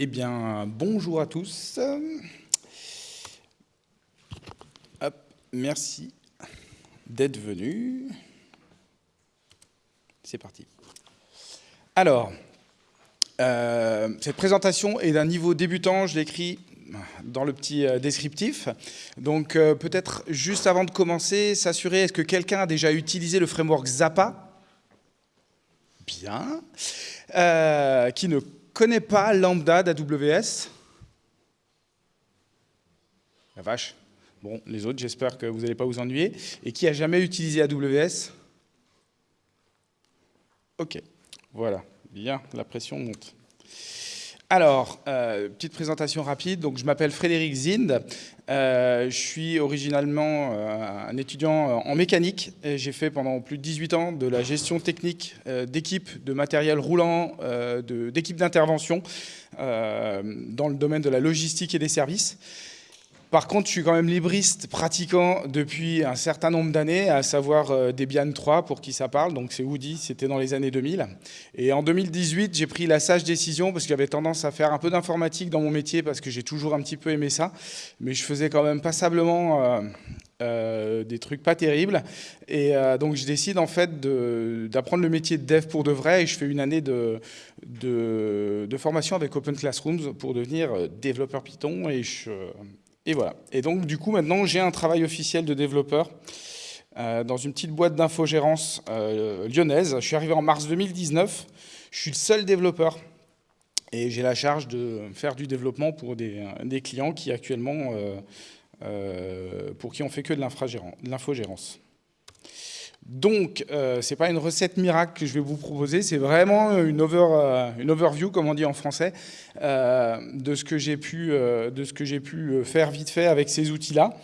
Eh bien, bonjour à tous. Merci d'être venus. C'est parti. Alors, euh, cette présentation est d'un niveau débutant, je l'écris dans le petit euh, descriptif. Donc euh, peut-être juste avant de commencer, s'assurer, est-ce que quelqu'un a déjà utilisé le framework Zappa? Bien. qui ne connaît pas Lambda d'AWS La vache. Bon, les autres, j'espère que vous n'allez pas vous ennuyer. Et qui a jamais utilisé AWS Ok, voilà. Bien, la pression monte. Alors, euh, petite présentation rapide. Donc, je m'appelle Frédéric Zind. Euh, je suis originalement euh, un étudiant en mécanique. J'ai fait pendant plus de 18 ans de la gestion technique d'équipes de matériel roulant, d'équipes d'intervention dans le domaine de la logistique et des services. Par contre, je suis quand même libriste pratiquant depuis un certain nombre d'années, à savoir euh, Debian 3, pour qui ça parle, donc c'est Woody, c'était dans les années 2000. Et en 2018, j'ai pris la sage décision, parce que j'avais tendance à faire un peu d'informatique dans mon métier, parce que j'ai toujours un petit peu aimé ça, mais je faisais quand même passablement euh, euh, des trucs pas terribles. Et donc je décide en fait d'apprendre le métier de dev pour de vrai, et je fais une année de, de, de formation avec Open Classrooms pour devenir développeur Python, et je et voilà. Et donc, du coup, maintenant, j'ai un travail officiel de développeur euh, dans une petite boîte d'infogérance euh, lyonnaise. Je suis arrivé en mars 2019. Je suis le seul développeur et j'ai la charge de faire du développement pour des, clients qui actuellement, euh, pour qui on fait que de l'infogérance. Donc, euh, ce n'est pas une recette miracle que je vais vous proposer, c'est vraiment une, euh, overview, comme on dit en français, euh, de ce que j'ai pu, pu, faire vite fait avec ces outils-là.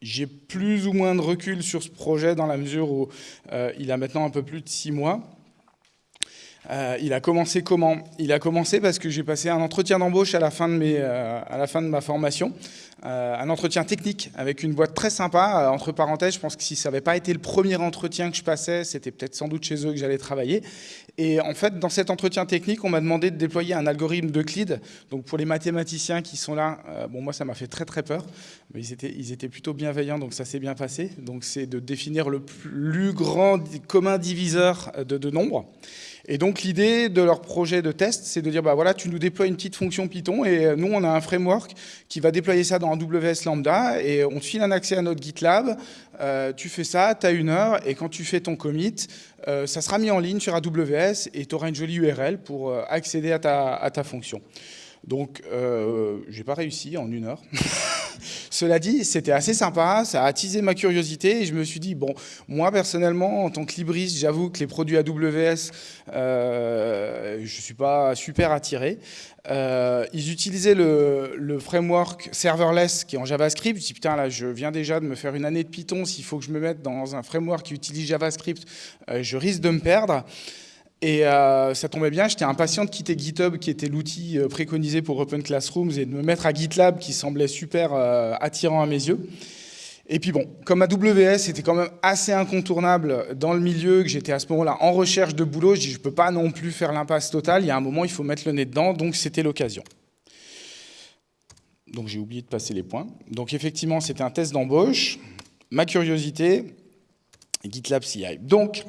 j'ai plus ou moins de recul sur ce projet dans la mesure où il a maintenant un peu plus de six mois. Il a commencé comment? Il a commencé parce que j'ai passé un entretien d'embauche à, la fin de à la fin de ma formation. Euh, un entretien technique avec une boîte très sympa. Euh, entre parenthèses, je pense que si ça n'avait pas été le premier entretien que je passais, c'était peut-être sans doute chez eux que j'allais travailler. Et en fait, dans cet entretien technique, on m'a demandé de déployer un algorithme de Euclide. Donc pour les mathématiciens qui sont là, euh, bon moi ça m'a fait très très peur, mais ils étaient, ils étaient plutôt bienveillants, donc ça s'est bien passé. Donc c'est de définir le plus grand commun diviseur de, de nombres. Et donc l'idée de leur projet de test, c'est de dire, bah voilà, tu nous déploies une petite fonction Python et euh, nous, on a un framework qui va déployer ça dans AWS Lambda et on te file un accès à notre GitLab, euh, tu fais ça, tu as une heure et quand tu fais ton commit, euh, ça sera mis en ligne sur AWS et tu auras une jolie URL pour accéder à ta, fonction. Donc, euh, j'ai pas réussi en une heure. Cela dit, c'était assez sympa, ça a attisé ma curiosité et je me suis dit, bon, moi personnellement, en tant que libriste, j'avoue que les produits AWS, euh, je suis pas super attiré. Euh, ils utilisaient le, framework serverless qui est en JavaScript. Je dis putain là, je viens déjà de me faire une année de Python. S'il faut que je me mette dans un framework qui utilise JavaScript, euh, je risque de me perdre. Et euh, ça tombait bien, j'étais impatient de quitter GitHub, qui était l'outil euh, préconisé pour Open Classrooms, et de me mettre à GitLab, qui semblait super euh, attirant à mes yeux. Et puis bon, comme AWS était quand même assez incontournable dans le milieu, que j'étais à ce moment-là en recherche de boulot, je dis je ne peux pas non plus faire l'impasse totale, il y a un moment, il faut mettre le nez dedans, donc c'était l'occasion. Donc j'ai oublié de passer les points. Donc effectivement, c'était un test d'embauche, ma curiosité, GitLab CI. Donc,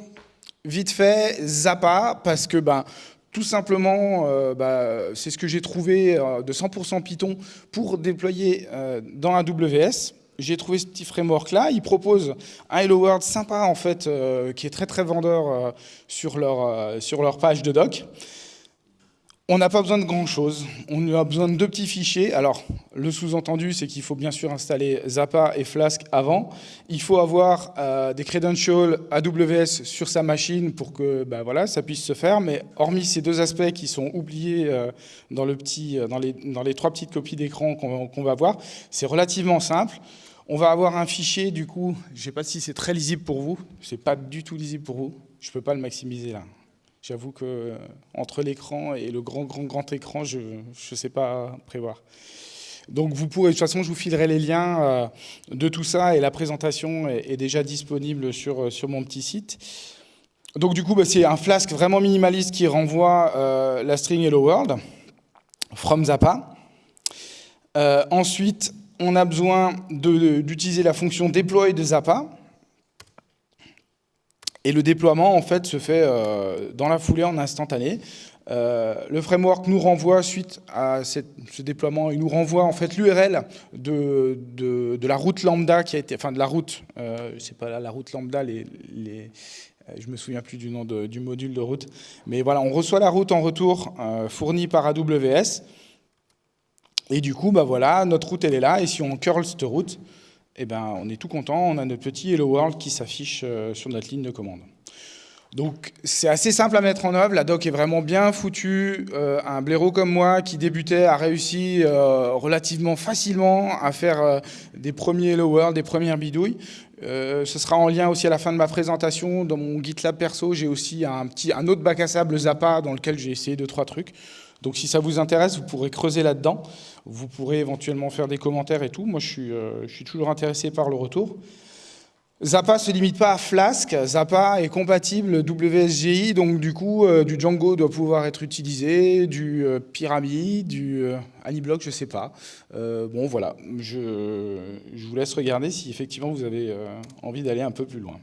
Vite fait, Zappa, parce que ben, tout simplement, euh, bah, c'est ce que j'ai trouvé euh, de 100% Python pour déployer euh, dans AWS. J'ai trouvé ce petit framework-là. Il propose un Hello World sympa, en fait, qui est très, très vendeur sur leur page de doc. On n'a pas besoin de grand-chose, on a besoin de deux petits fichiers. Alors, le sous-entendu, c'est qu'il faut bien sûr installer Zappa et Flask avant. Il faut avoir euh, des credentials AWS sur sa machine pour que bah, voilà, ça puisse se faire. Mais hormis ces deux aspects qui sont oubliés euh, euh, dans, les, trois petites copies d'écran qu'on va voir, c'est relativement simple. On va avoir un fichier, du coup, je ne sais pas si c'est très lisible pour vous, c'est pas du tout lisible pour vous, je ne peux pas le maximiser là. J'avoue que euh, entre l'écran et le grand, grand, grand écran, je ne sais pas prévoir. Donc vous pourrez, de toute façon, je vous filerai les liens euh, de tout ça et la présentation est, déjà disponible sur, euh, sur mon petit site. donc du coup, bah, c'est un Flask vraiment minimaliste qui renvoie la string Hello World from Zappa. ensuite, on a besoin d'utiliser la fonction deploy de Zappa. Et le déploiement, en fait, se fait dans la foulée en instantané. Euh, le framework nous renvoie, suite à ce déploiement, il nous renvoie en fait l'URL de, de, la route lambda qui a été, enfin de la route, euh, c'est pas la route lambda, euh, je me souviens plus du nom du module de route, mais voilà, on reçoit la route en retour euh, fournie par AWS, et du coup, bah voilà, notre route elle est là, et si on curl cette route, eh ben, on est tout content, on a notre petit Hello World qui s'affiche sur notre ligne de commande. Donc c'est assez simple à mettre en œuvre, la doc est vraiment bien foutue, euh, un blaireau comme moi qui débutait a réussi euh, relativement facilement à faire euh, des premiers World, des premières bidouilles. ce sera en lien aussi à la fin de ma présentation, dans mon GitLab perso j'ai aussi un, petit, un autre bac à sable Zappa dans lequel j'ai essayé deux, trois trucs. Donc si ça vous intéresse, vous pourrez creuser là-dedans, vous pourrez éventuellement faire des commentaires et tout, moi je suis, je suis toujours intéressé par le retour. Zappa se limite pas à Flask, Zappa est compatible WSGI, donc du coup, euh, du Django doit pouvoir être utilisé, du euh, Pyramid, du euh, Aniblock, je sais pas. bon, voilà, je, je, vous laisse regarder si effectivement vous avez envie d'aller un peu plus loin.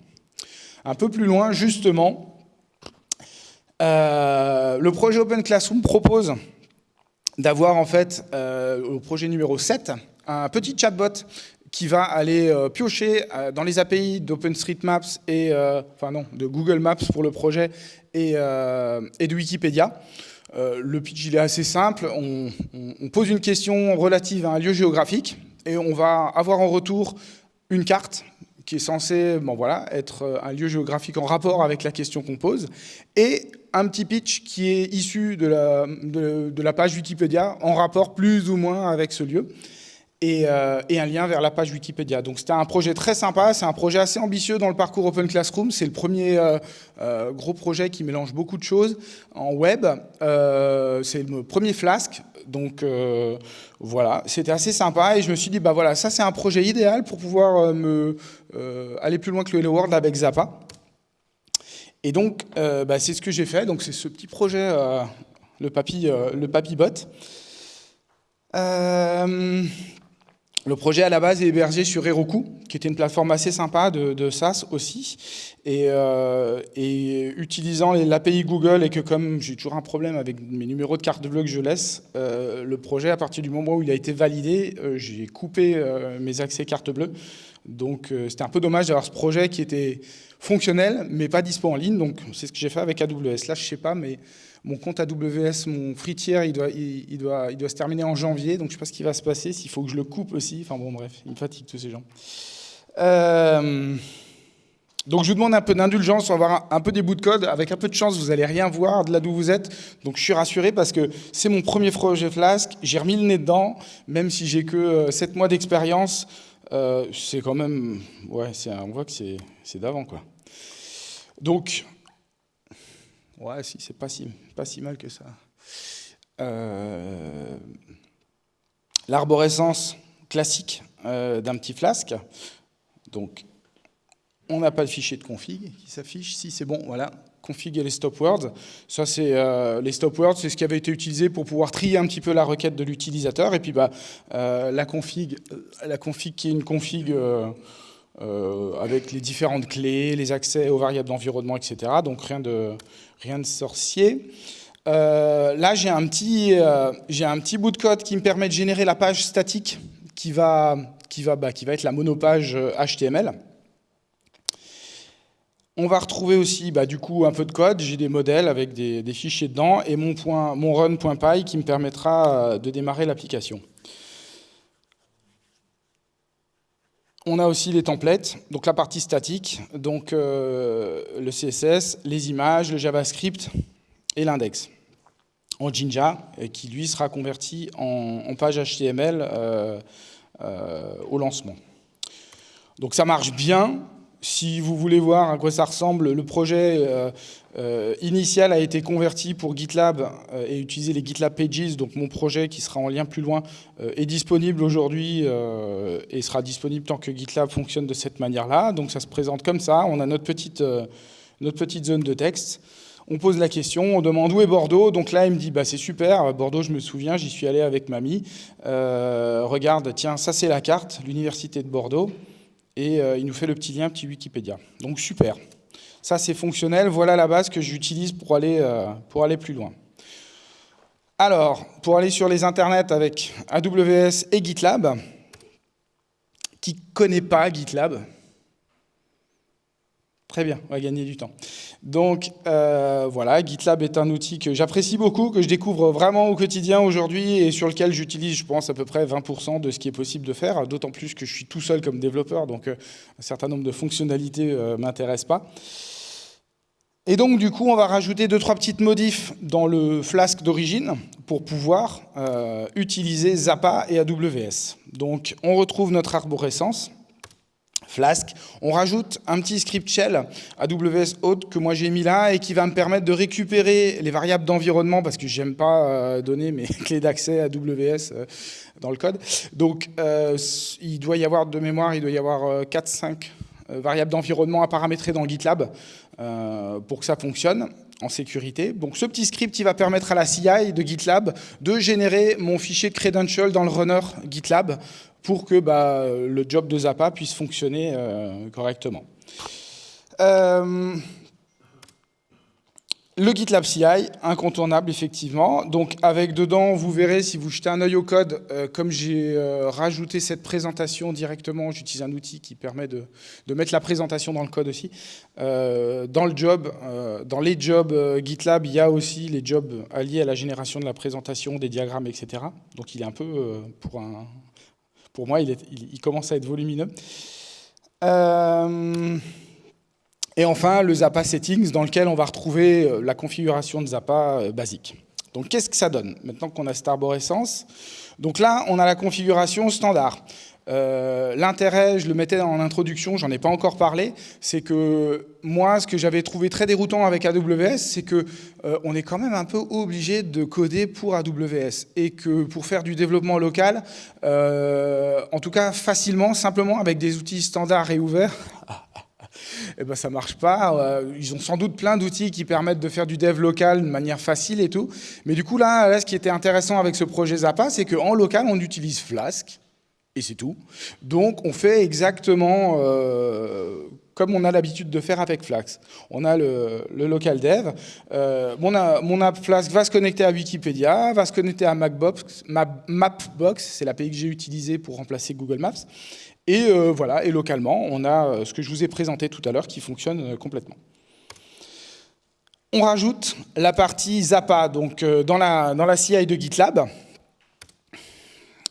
Un peu plus loin, justement, le projet Open Classroom propose d'avoir en fait, au projet numéro 7, un petit chatbot qui va aller euh, piocher euh, dans les API d'OpenStreetMaps et, euh, enfin non, de Google Maps pour le projet et, et de Wikipédia. le pitch il est assez simple, on, pose une question relative à un lieu géographique et on va avoir en retour une carte qui est censée bon, voilà, être un lieu géographique en rapport avec la question qu'on pose, et un petit pitch qui est issu de la page Wikipédia en rapport plus ou moins avec ce lieu. Euh, et, un lien vers la page Wikipédia. Donc c'était un projet très sympa, c'est un projet assez ambitieux dans le parcours Open Classroom, c'est le premier euh, euh, gros projet qui mélange beaucoup de choses en web, c'est le premier Flask, donc voilà, c'était assez sympa et je me suis dit, bah voilà, ça c'est un projet idéal pour pouvoir me, aller plus loin que le Hello World avec Zappa. Et donc bah, c'est ce que j'ai fait, donc c'est ce petit projet, le, papy, le. Euh, le projet à la base est hébergé sur Heroku, qui était une plateforme assez sympa de, SaaS aussi. Et, euh, utilisant l'API Google et que comme j'ai toujours un problème avec mes numéros de carte bleue que je laisse, euh, le projet, à partir du moment où il a été validé, euh, j'ai coupé mes accès carte bleue. Donc c'était un peu dommage d'avoir ce projet qui était fonctionnel, mais pas dispo en ligne. Donc c'est ce que j'ai fait avec AWS. Là, je sais pas, mais mon compte AWS, mon free tier, il doit, il, doit, il doit se terminer en janvier, donc je ne sais pas ce qui va se passer, s'il faut que je le coupe aussi. Enfin bon, bref, il me fatigue tous ces gens. Euh, donc je vous demande un peu d'indulgence, on va avoir un, peu des bouts de code. Avec un peu de chance, vous n'allez rien voir de là d'où vous êtes. Donc je suis rassuré parce que c'est mon premier projet Flask. J'ai remis le nez dedans, même si j'ai que 7 euh, mois d'expérience. Euh, c'est quand même... Ouais, on voit que c'est d'avant, quoi. Donc, Ouais, si, c'est pas si, pas si mal que ça. Euh, l'arborescence classique euh, d'un petit flasque. Donc, on n'a pas de fichier de config qui s'affiche. Si c'est bon, voilà, config et les stop words. Ça, c'est euh, les stop words, c'est ce qui avait été utilisé pour pouvoir trier un petit peu la requête de l'utilisateur. Et puis, bah, la config, la config qui est une config euh, avec les différentes clés, les accès aux variables d'environnement, etc. Donc rien de, rien de sorcier. Euh, là, j'ai un, petit, euh, un petit bout de code qui me permet de générer la page statique qui va, qui va, bah, qui va être la monopage HTML. On va retrouver aussi bah, du coup un peu de code, j'ai des modèles avec des, fichiers dedans et mon, mon run.py qui me permettra de démarrer l'application. On a aussi les templates, donc la partie statique, donc euh, le CSS, les images, le JavaScript et l'index en Jinja, qui lui sera converti en, page HTML euh, euh, au lancement. Donc ça marche bien, si vous voulez voir à quoi ça ressemble, le projet euh, euh, initial a été converti pour GitLab euh, et utiliser les GitLab Pages. Donc mon projet qui sera en lien plus loin est disponible aujourd'hui et sera disponible tant que GitLab fonctionne de cette manière-là. Donc ça se présente comme ça. On a notre petite, notre petite zone de texte. On pose la question, on demande où est Bordeaux. Donc là, il me dit, bah, c'est super, Bordeaux, je me souviens, j'y suis allé avec mamie. Regarde, tiens, ça c'est la carte, l'université de Bordeaux. Et euh, il nous fait le petit lien, petit Wikipédia. Donc super. Ça, c'est fonctionnel. Voilà la base que j'utilise pour, aller euh, pour aller plus loin. Alors, pour aller sur les internets avec AWS et GitLab, qui ne connaît pas GitLab? Très bien, on va gagner du temps. Donc euh, voilà, GitLab est un outil que j'apprécie beaucoup, que je découvre vraiment au quotidien aujourd'hui et sur lequel j'utilise, je pense, à peu près 20% de ce qui est possible de faire, d'autant plus que je suis tout seul comme développeur, donc euh, un certain nombre de fonctionnalités ne euh, m'intéressent pas. Et donc, du coup, on va rajouter deux, trois petites modifs dans le Flask d'origine pour pouvoir utiliser Zappa et AWS. Donc, on retrouve notre arborescence. Flask. On rajoute un petit script shell AWS Auth que moi j'ai mis là et qui va me permettre de récupérer les variables d'environnement parce que j'aime pas euh, donner mes clés d'accès AWS euh, dans le code. Donc euh, il doit y avoir de mémoire, il doit y avoir 4-5 variables d'environnement à paramétrer dans GitLab pour que ça fonctionne en sécurité. Donc ce petit script, va permettre à la CI de GitLab de générer mon fichier credential dans le runner GitLab pour que bah, le job de Zappa puisse fonctionner euh, correctement. Euh, le GitLab CI, incontournable effectivement. Donc avec dedans, vous verrez si vous jetez un œil au code, euh, comme j'ai rajouté cette présentation directement, j'utilise un outil qui permet de, mettre la présentation dans le code aussi. dans le job, dans les jobs GitLab, il y a aussi les jobs alliés à la génération de la présentation, des diagrammes, etc. Donc il est un peu pour moi, il, commence à être volumineux. Euh, et enfin, le Zappa Settings, dans lequel on va retrouver euh, la configuration de Zappa euh, basique. Donc, qu'est-ce que ça donne Maintenant qu'on a cette arborescence, donc là, on a la configuration standard. Euh, l'intérêt, je le mettais en introduction, j'en ai pas encore parlé, c'est que moi, ce que j'avais trouvé très déroutant avec AWS, c'est que euh, on est quand même un peu obligé de coder pour AWS et que pour faire du développement local, en tout cas facilement, simplement avec des outils standards et ouverts, eh ben, ça marche pas. Ils ont sans doute plein d'outils qui permettent de faire du dev local de manière facile et tout. Mais du coup, là, là ce qui était intéressant avec ce projet Zappa, c'est qu'en local, on utilise Flask, et c'est tout. Donc on fait exactement euh, comme on a l'habitude de faire avec Flask. On a le, local dev, euh, mon, app Flask va se connecter à Wikipédia, va se connecter à Mapbox, Mapbox c'est l'API que j'ai utilisée pour remplacer Google Maps, et euh, voilà, et localement, on a ce que je vous ai présenté tout à l'heure qui fonctionne complètement. On rajoute la partie Zappa, donc dans la, CI de GitLab,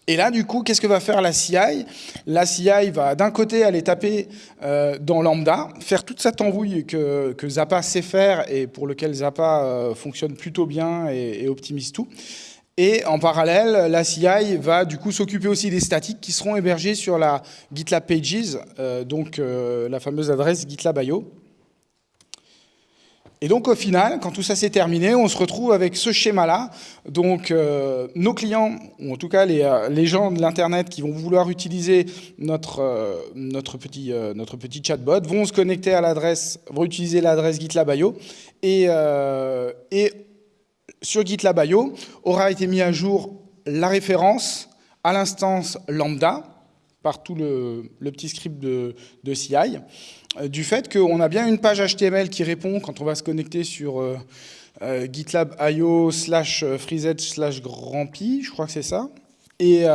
et là, du coup, qu'est-ce que va faire la CI La CI va d'un côté aller taper euh, dans Lambda, faire toute cette embrouille que, Zappa sait faire et pour lequel Zappa euh, fonctionne plutôt bien et, optimise tout. Et en parallèle, la CI va du coup s'occuper aussi des statiques qui seront hébergés sur la GitLab Pages, euh, donc la fameuse adresse GitLab.io. Et donc au final, quand tout ça s'est terminé, on se retrouve avec ce schéma-là. Donc euh, nos clients, ou en tout cas les, euh, gens de l'Internet qui vont vouloir utiliser notre, euh, notre, petit, notre petit chatbot, vont se connecter à l'adresse, vont utiliser l'adresse GitLab.io. Et, et sur GitLab.io aura été mis à jour la référence à l'instance lambda par tout le, petit script de, CI. Euh, du fait qu'on a bien une page HTML qui répond quand on va se connecter sur euh, euh, gitlab.io slash freezedge slash grandpi, je crois que c'est ça. Et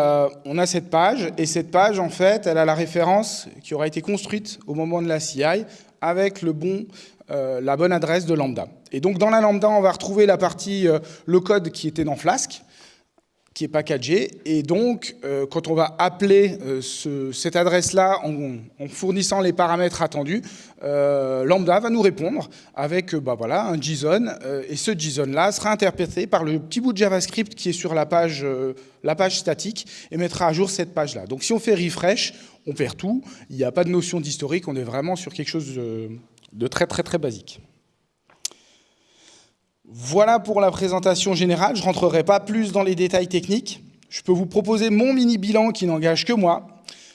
on a cette page, et cette page, en fait, elle a la référence qui aura été construite au moment de la CI avec le bon, la bonne adresse de lambda. Et donc, dans la lambda, on va retrouver la partie, le code qui était dans Flask, qui est packagé. Et donc, euh, quand on va appeler euh, cette adresse-là en, fournissant les paramètres attendus, euh, Lambda va nous répondre avec bah, voilà, un JSON. et ce JSON-là sera interprété par le petit bout de JavaScript qui est sur la page, la page statique et mettra à jour cette page-là. Donc si on fait refresh, on perd tout. Il n'y a pas de notion d'historique. On est vraiment sur quelque chose de très, très, très basique. Voilà pour la présentation générale. Je ne rentrerai pas plus dans les détails techniques. Je peux vous proposer mon mini bilan qui n'engage que moi.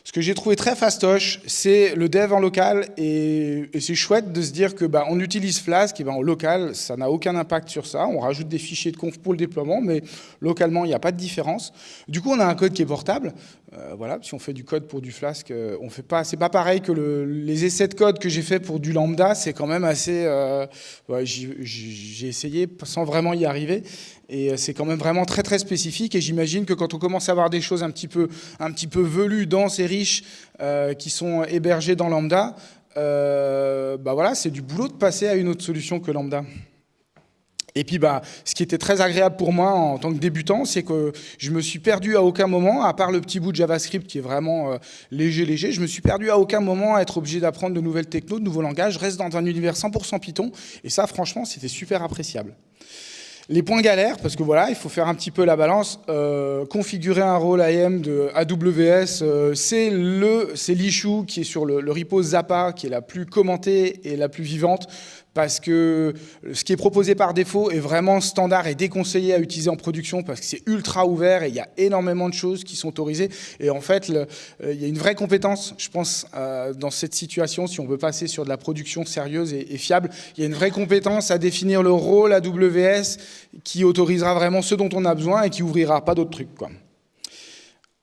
Ce que j'ai trouvé très fastoche, c'est le dev en local et, c'est chouette de se dire que bah, on utilise Flask et bah, en local, ça n'a aucun impact sur ça. On rajoute des fichiers de conf pour le déploiement, mais localement, il n'y a pas de différence. Du coup, on a un code qui est portable. Euh, voilà, si on fait du code pour du Flask, euh, on fait pas. C'est pas pareil que les essais de code que j'ai fait pour du lambda. C'est quand même assez. Euh, j'ai essayé sans vraiment y arriver. Et c'est quand même vraiment très très spécifique. Et j'imagine que quand on commence à avoir des choses un petit peu, un petit peu velues, denses et riches, qui sont hébergées dans lambda, bah voilà, c'est du boulot de passer à une autre solution que lambda. Et puis, bah, ce qui était très agréable pour moi en tant que débutant, c'est que je me suis perdu à aucun moment, à part le petit bout de JavaScript qui est vraiment euh, léger, léger, je me suis perdu à aucun moment à être obligé d'apprendre de nouvelles technos, de nouveaux langages. Reste dans un univers 100% Python. Et ça, franchement, c'était super appréciable. Les points galères, parce que voilà, il faut faire un petit peu la balance. Euh, configurer un rôle IAM de AWS, euh, c'est l'issue qui est sur le, le repo Zappa, qui est la plus commentée et la plus vivante parce que ce qui est proposé par défaut est vraiment standard et déconseillé à utiliser en production parce que c'est ultra ouvert et il y a énormément de choses qui sont autorisées. Et en fait, euh, il y a une vraie compétence, je pense, euh, dans cette situation, si on veut passer sur de la production sérieuse et, fiable, il y a une vraie compétence à définir le rôle AWS qui autorisera vraiment ce dont on a besoin et qui ouvrira pas d'autres trucs. Quoi.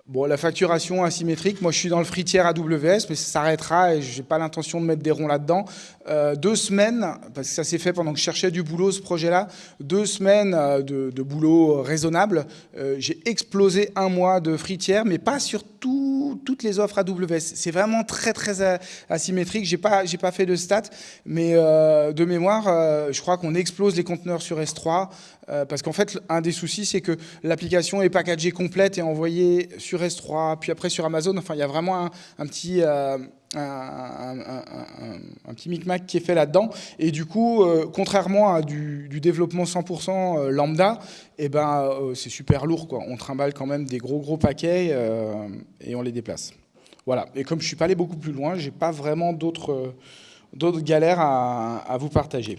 Bon, la facturation asymétrique, moi je suis dans le fritière AWS, mais ça s'arrêtera et je n'ai pas l'intention de mettre des ronds là-dedans. Euh, deux semaines, parce que ça s'est fait pendant que je cherchais du boulot ce projet-là, deux semaines euh, de, boulot raisonnable. Euh, j'ai explosé un mois de fritière, mais pas sur toutes les offres AWS. C'est vraiment très très asymétrique. J'ai pas j'ai pas fait de stats, mais de mémoire, je crois qu'on explose les conteneurs sur S3 parce qu'en fait, un des soucis, c'est que l'application est packagée complète et envoyée sur S3, puis après sur Amazon. Enfin, il y a vraiment un petit un, petit micmac qui est fait là-dedans. Et du coup, euh, contrairement à du, développement 100% euh, lambda, eh ben, euh, c'est super lourd. Quoi. On trimballe quand même des gros gros paquets et on les déplace. Voilà. Et comme je suis pas allé beaucoup plus loin, j'ai pas vraiment d'autres galères à vous partager.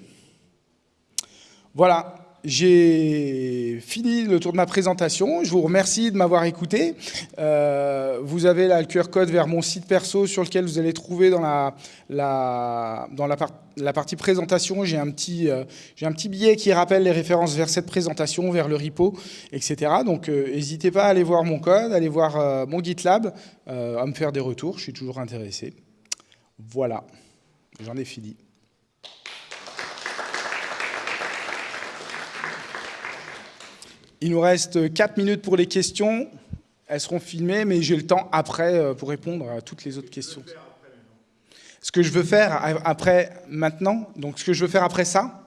Voilà, j'ai fini le tour de ma présentation. Je vous remercie de m'avoir écouté. Euh, vous avez le QR code vers mon site perso sur lequel vous allez trouver dans la, dans la, partie présentation, j'ai un, petit, euh, un petit billet qui rappelle les références vers cette présentation, vers le repo, etc. Donc euh, n'hésitez pas à aller voir mon code, à aller voir mon GitLab, à me faire des retours, je suis toujours intéressé. Voilà, j'en ai fini. Il nous reste 4 minutes pour les questions. Elles seront filmées, mais j'ai le temps après euh, pour répondre à toutes les autres questions. Ce que je veux faire après maintenant, donc ce que je veux faire après ça,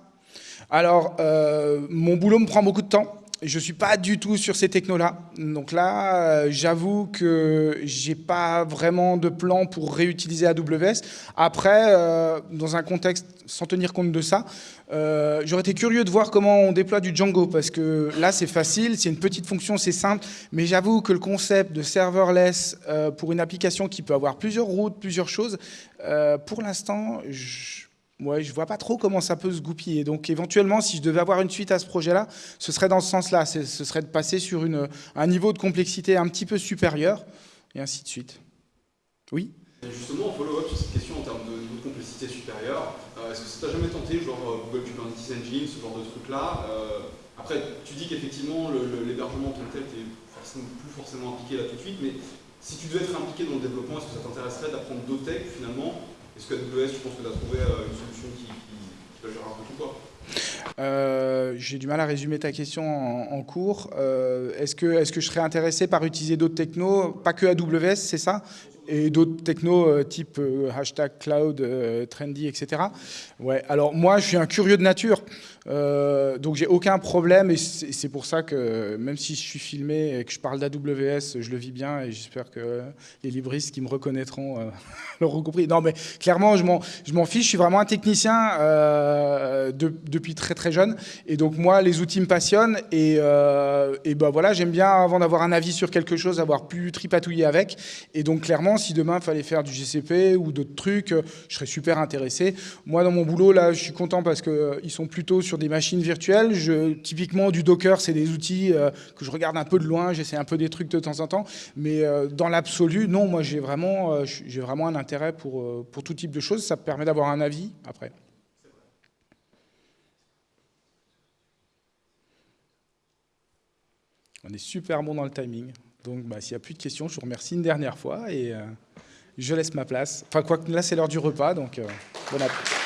alors euh, mon boulot me prend beaucoup de temps. Je ne suis pas du tout sur ces technos-là. Donc là, euh, j'avoue que j'ai pas vraiment de plan pour réutiliser AWS. Après, euh, dans un contexte sans tenir compte de ça, euh, j'aurais été curieux de voir comment on déploie du Django, parce que là, c'est facile, c'est une petite fonction, c'est simple, mais j'avoue que le concept de serverless pour une application qui peut avoir plusieurs routes, plusieurs choses, pour l'instant, je Ouais, je vois pas trop comment ça peut se goupiller. Donc éventuellement, si je devais avoir une suite à ce projet-là, ce serait dans ce sens-là. Ce serait de passer sur un niveau de complexité un petit peu supérieur, et ainsi de suite. Oui? Justement, en follow-up sur cette question en termes de niveau de complexité supérieure, euh, est-ce que ça t'a jamais tenté, genre euh, Google Kubernetes Engine, ce genre de truc-là euh, Après, tu dis qu'effectivement, l'hébergement en tant que tel, tu plus forcément impliqué là tout de suite, mais si tu devais être impliqué dans le développement, est-ce que ça t'intéresserait d'apprendre d'autres techs finalement est-ce que AWS, tu penses que tu as trouvé euh, une solution qui, peut gérer un peu tout quoi? Euh, J'ai du mal à résumer ta question en, cours. Euh, est-ce que, est que je serais intéressé par utiliser d'autres technos, pas que AWS, c'est ça? Et d'autres technos type hashtag cloud, trendy, etc. Ouais. Alors moi, je suis un curieux de nature. Euh, donc j'ai aucun problème et c'est pour ça que même si je suis filmé et que je parle d'AWS, je le vis bien et j'espère que les libristes qui me reconnaîtront euh, l'auront compris. Non mais clairement je m'en fiche, je suis vraiment un technicien euh, depuis très très jeune et donc moi les outils me passionnent et, et ben voilà j'aime bien avant d'avoir un avis sur quelque chose avoir pu tripatouiller avec et donc clairement si demain il fallait faire du GCP ou d'autres trucs, je serais super intéressé. Moi, dans mon boulot, là, je suis content parce qu'ils sont plutôt sur des machines virtuelles. Typiquement, du Docker, c'est des outils que je regarde un peu de loin, j'essaie un peu des trucs de temps en temps. Mais dans l'absolu, non, moi, j'ai vraiment, vraiment un intérêt pour, pour tout type de choses. Ça permet d'avoir un avis après. On est super bon dans le timing. Donc, bah, s'il n'y a plus de questions, je vous remercie une dernière fois et euh, je laisse ma place. Enfin, quoi là, c'est l'heure du repas, donc euh, bon appétit.